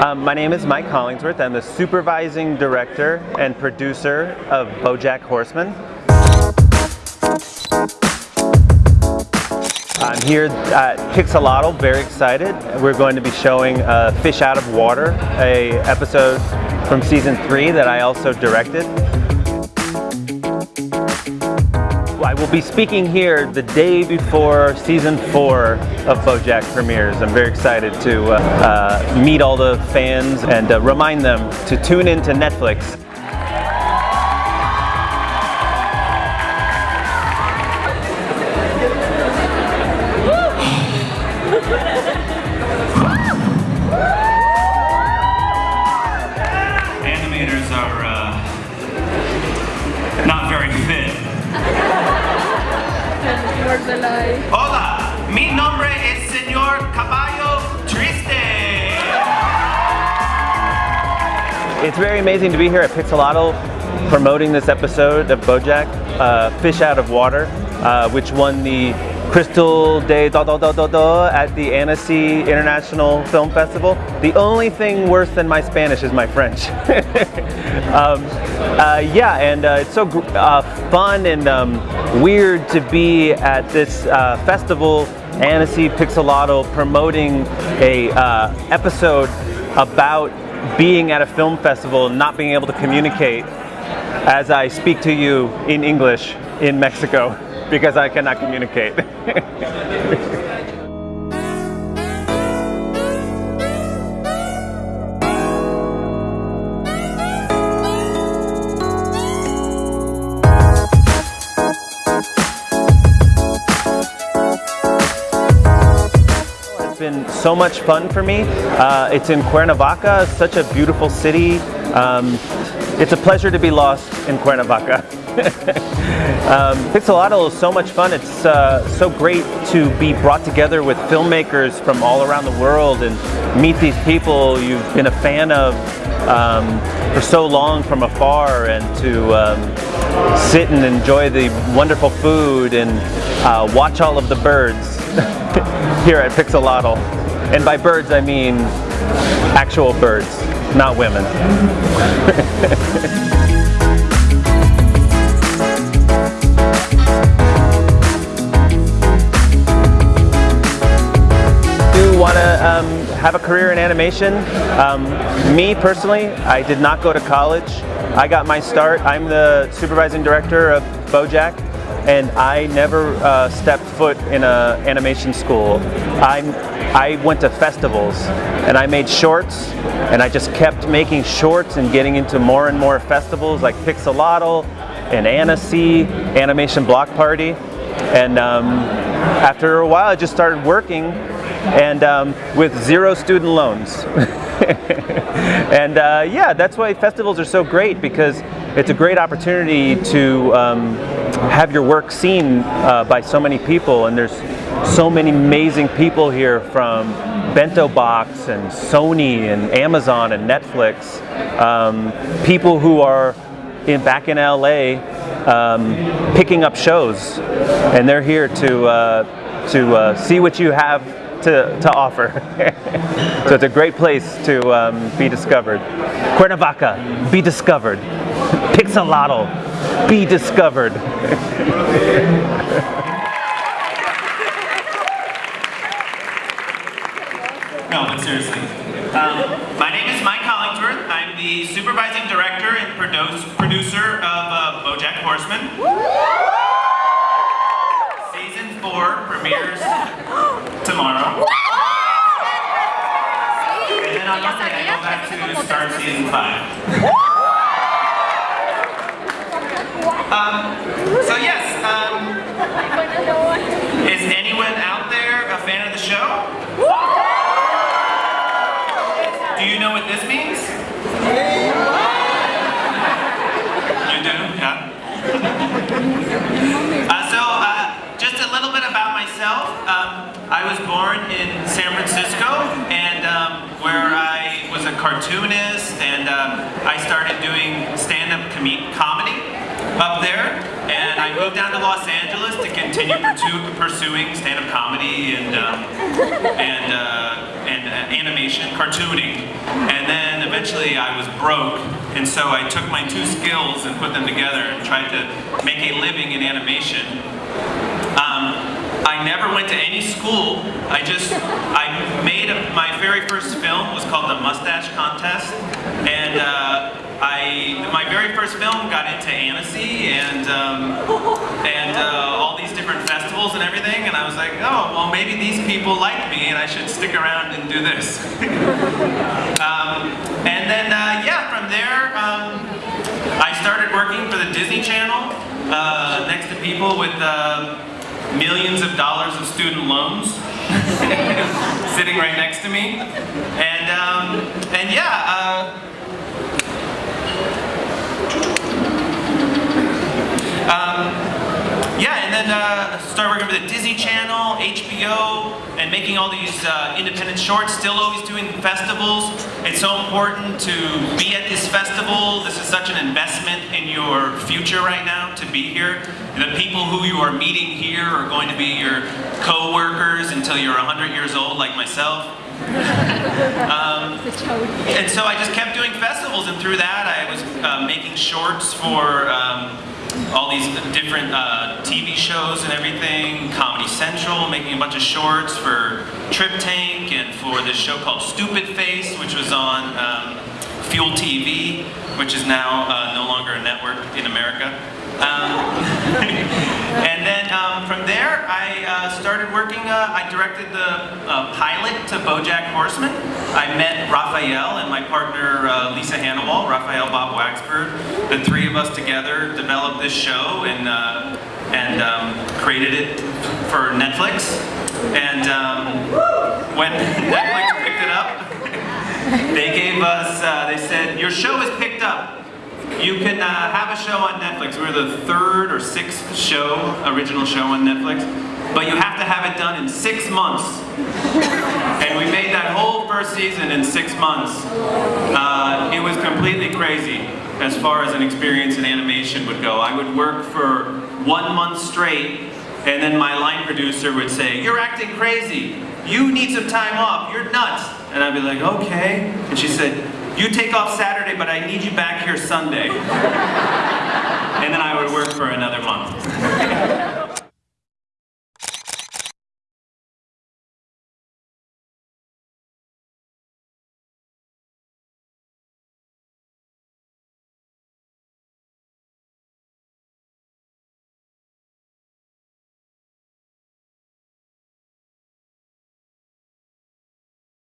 Um, my name is Mike Hollingsworth. I'm the supervising director and producer of BoJack Horseman. I'm here at Pixelatl, very excited. We're going to be showing uh, Fish Out of Water, a episode from season three that I also directed. Will be speaking here the day before season four of BoJack premieres. I'm very excited to uh, uh, meet all the fans and uh, remind them to tune in to Netflix. It's very amazing to be here at Pixelatl promoting this episode of BoJack, uh, Fish Out of Water, uh, which won the Crystal de do do do do do at the Annecy International Film Festival. The only thing worse than my Spanish is my French. um, uh, yeah, and uh, it's so uh, fun and um, weird to be at this uh, festival, Annecy Pixelatl, promoting a uh, episode about being at a film festival and not being able to communicate as I speak to you in English in Mexico because I cannot communicate. been so much fun for me. Uh, it's in Cuernavaca, such a beautiful city. Um, it's a pleasure to be lost in Cuernavaca. um, Pixelatl is so much fun. It's uh, so great to be brought together with filmmakers from all around the world and meet these people you've been a fan of um, for so long from afar and to um, sit and enjoy the wonderful food and uh, watch all of the birds here at Pixelatl. And by birds I mean actual birds, not women. want to um, have a career in animation. Um, me personally, I did not go to college. I got my start. I'm the supervising director of BoJack and I never uh, stepped foot in an animation school. i I went to festivals and I made shorts and I just kept making shorts and getting into more and more festivals like Pixelatl and Annecy, Animation Block Party. And um, after a while I just started working and um, with zero student loans. and uh, yeah, that's why festivals are so great because it's a great opportunity to um, have your work seen uh, by so many people and there's so many amazing people here from Bento Box and Sony and Amazon and Netflix. Um, people who are in, back in LA um, picking up shows and they're here to, uh, to uh, see what you have to, to offer. so it's a great place to um, be discovered. Cuernavaca, be discovered. Pixelatl, be discovered. no, but seriously. Um, my name is Mike Hollingsworth. I'm the supervising director and produce, producer of uh, BoJack Horseman. Season 4 premieres tomorrow. And then on Monday I go back to start season 5. Um, so yes, um, is anyone out there a fan of the show? Do you know what this means? You do? Yeah. Uh, so, uh, just a little bit about myself. Um, I was born in San Francisco, and um, where I was a cartoonist, and uh, I started doing stand-up comedy up there, and I moved down to Los Angeles to continue pursuing stand-up comedy and um, and uh, and uh, animation, cartooning, and then eventually I was broke, and so I took my two skills and put them together and tried to make a living in animation. Um, I never went to any school. I just, I made a, my very first film was called The Mustache Contest, and uh, I, my very first film got into Annecy and um, and uh, all these different festivals and everything, and I was like, oh, well, maybe these people like me, and I should stick around and do this. um, and then, uh, yeah, from there, um, I started working for the Disney Channel uh, next to people with uh, millions of dollars of student loans. sitting right next to me, and um, and yeah, uh, Um, then uh, started working with the Disney Channel, HBO, and making all these uh, independent shorts, still always doing festivals. It's so important to be at this festival. This is such an investment in your future right now to be here. The people who you are meeting here are going to be your co-workers until you're 100 years old like myself. um, and so I just kept doing festivals and through that I was uh, making shorts for um, all these different uh, TV shows and everything, Comedy Central, making a bunch of shorts for TripTank and for this show called Stupid Face, which was on um, Fuel TV, which is now uh, no longer a network in America. Um, and then um, from there, I uh, started working, uh, I directed the uh, pilot to BoJack Horseman. I met Raphael and my partner uh, Lisa Hanawalt, Raphael Bob Waksberg. The three of us together developed this show and, uh, and um, created it for Netflix. And um, when Netflix picked it up, they gave us, they said, your show is picked up. You can uh, have a show on Netflix. We're the third or sixth show, original show on Netflix, but you have to have it done in six months. and we made that whole first season in six months. Uh, it was completely crazy as far as an experience in animation would go. I would work for one month straight, and then my line producer would say, you're acting crazy. You need some time off. You're nuts. And I'd be like, okay. And she said, you take off Saturday, but I need you back here Sunday. and then I would work for another month.